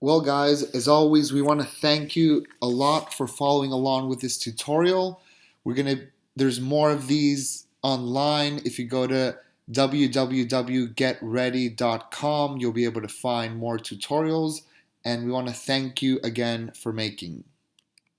Well guys, as always, we want to thank you a lot for following along with this tutorial. We're going to, there's more of these online. If you go to www.getready.com, you'll be able to find more tutorials. And we want to thank you again for making.